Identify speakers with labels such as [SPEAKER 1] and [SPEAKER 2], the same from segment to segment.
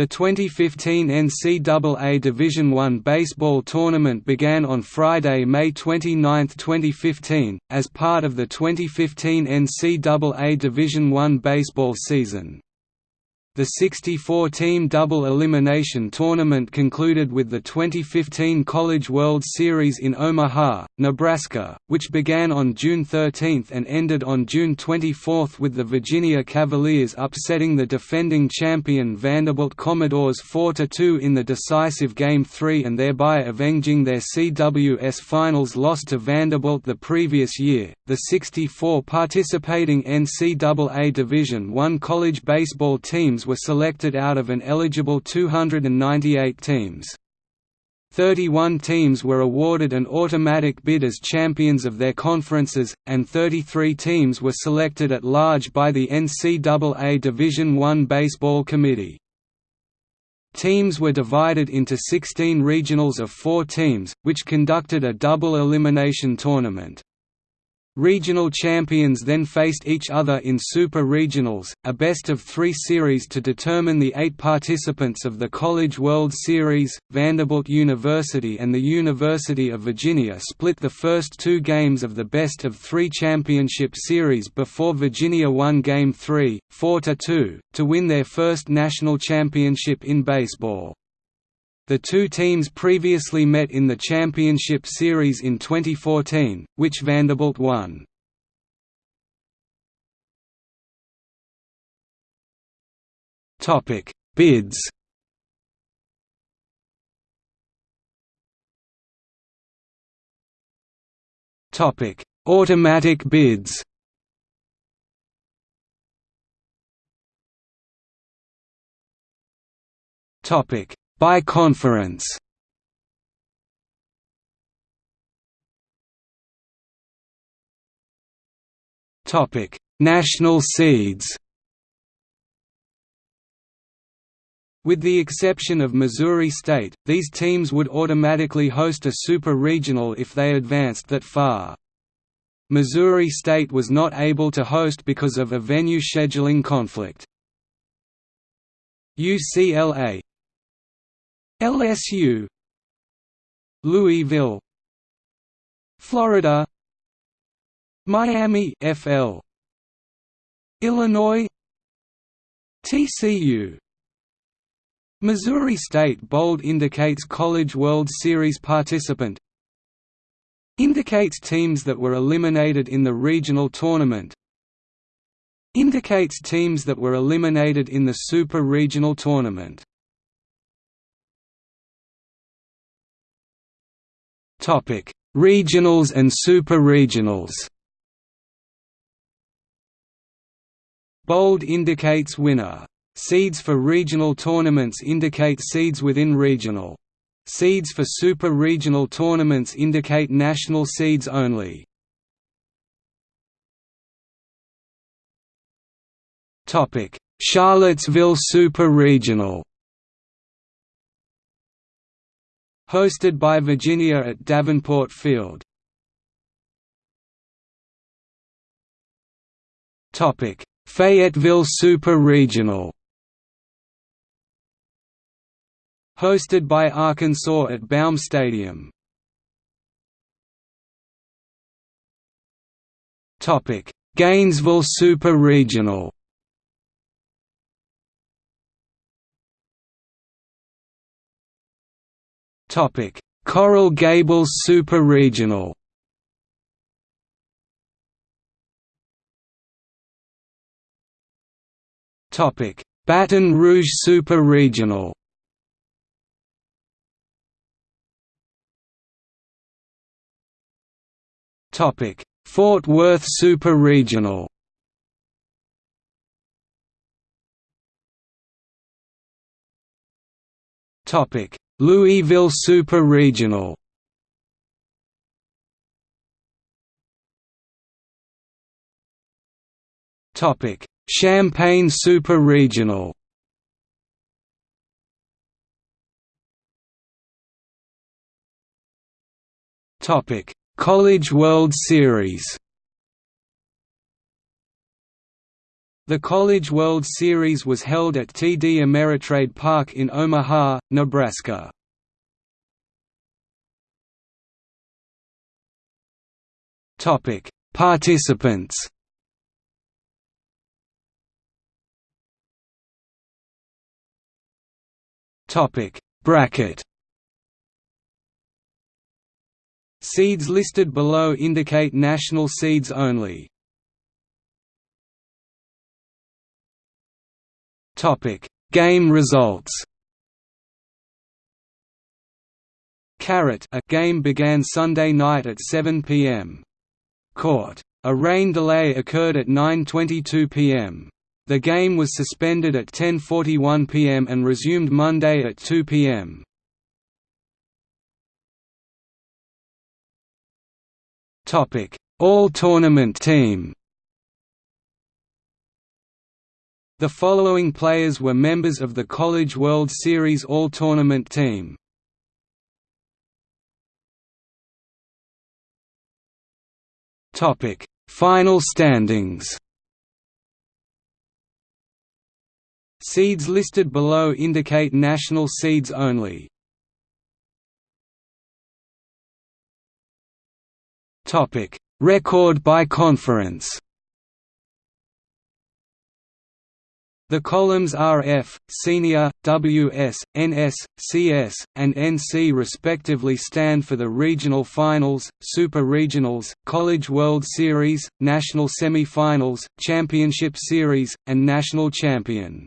[SPEAKER 1] The 2015 NCAA Division I baseball tournament began on Friday, May 29, 2015, as part of the 2015 NCAA Division I baseball season. The 64-team double elimination tournament concluded with the 2015 College World Series in Omaha, Nebraska, which began on June 13 and ended on June 24 with the Virginia Cavaliers upsetting the defending champion Vanderbilt Commodores 4–2 in the decisive Game 3 and thereby avenging their CWS Finals loss to Vanderbilt the previous year. The 64 participating NCAA Division I college baseball teams teams were selected out of an eligible 298 teams. 31 teams were awarded an automatic bid as champions of their conferences, and 33 teams were selected at large by the NCAA Division I Baseball Committee. Teams were divided into 16 regionals of four teams, which conducted a double elimination tournament. Regional champions then faced each other in Super Regionals, a best-of-three series to determine the eight participants of the College World Series. Vanderbilt University and the University of Virginia split the first two games of the best-of-three championship series before Virginia won Game 3, 4–2, to win their first national championship in baseball. The two teams previously met in the Championship Series in 2014, which Vanderbilt won. Topic: Bids. Topic: Automatic bids. Topic: by conference Topic: National seeds. With the exception of Missouri State, these teams would automatically host a super regional if they advanced that far. Missouri State was not able to host because of a venue scheduling conflict. UCLA LSU Louisville. Florida. Miami FL Illinois. TCU Missouri State bold indicates College World Series participant. Indicates teams that were eliminated in the regional tournament. Indicates teams that were eliminated in the Super Regional Tournament Topic: Regionals and Super Regionals. Bold indicates winner. Seeds for regional tournaments indicate seeds within regional. Seeds for super regional tournaments indicate national seeds only. Charlottesville Super Regional. Hosted by Virginia at Davenport Field. Fayetteville Super Regional Hosted by Arkansas at Baum Stadium. Gainesville Super Regional Topic: Coral Gables Super Regional. Topic: Baton Rouge Super Regional. Topic: Fort Worth Super Regional. Topic: Louisville Super Regional Topic: Champaign Super Regional. Topic: College World Series. The College World Series was held at TD Ameritrade Park in Omaha, Nebraska. Topic: Participants. Topic: Bracket. Seeds listed below indicate national seeds only. Game results. Carrot a game began Sunday night at 7 p.m. Court. A rain delay occurred at 9.22 p.m. The game was suspended at 10.41 p.m. and resumed Monday at 2 p.m. All-tournament team The following players were members of the College World Series All-Tournament team. Topic: Final standings. Seeds listed below indicate national seeds only. Topic: Record by conference. The columns RF, Senior, WS, NS, CS, and NC respectively stand for the regional finals, super regionals, College World Series, national semi-finals, championship series, and national champion.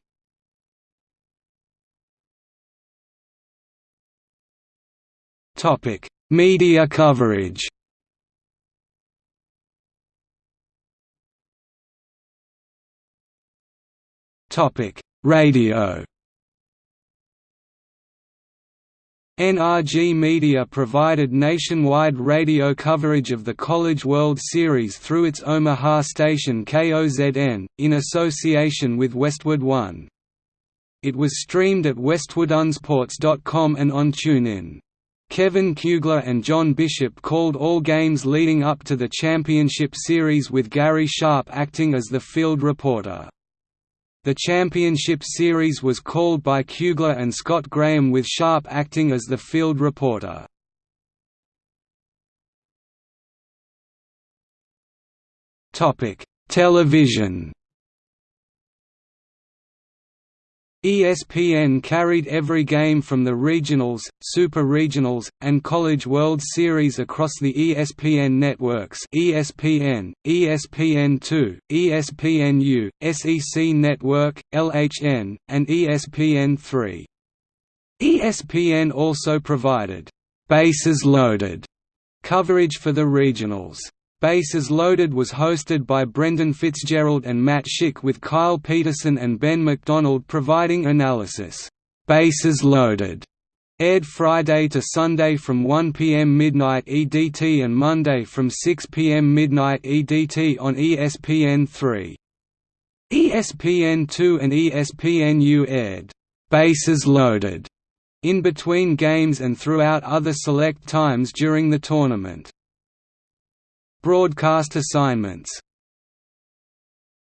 [SPEAKER 1] Media coverage Topic: Radio. NRG Media provided nationwide radio coverage of the College World Series through its Omaha station KOZN, in association with Westwood One. It was streamed at westwoodonesports.com and on TuneIn. Kevin Kugler and John Bishop called all games leading up to the championship series with Gary Sharp acting as the field reporter. The championship series was called by Kugler and Scott Graham with Sharp acting as the field reporter. Television ESPN carried every game from the regionals, super regionals, and College World Series across the ESPN networks ESPN, ESPN2, ESPNU, SEC Network, LHN, and ESPN3. ESPN also provided «bases loaded» coverage for the regionals. Bases Loaded was hosted by Brendan Fitzgerald and Matt Schick with Kyle Peterson and Ben McDonald providing analysis. Bases Loaded aired Friday to Sunday from 1 p.m. midnight EDT and Monday from 6 p.m. midnight EDT on ESPN3. ESPN2 and ESPNU aired Bases Loaded in between games and throughout other select times during the tournament. Broadcast assignments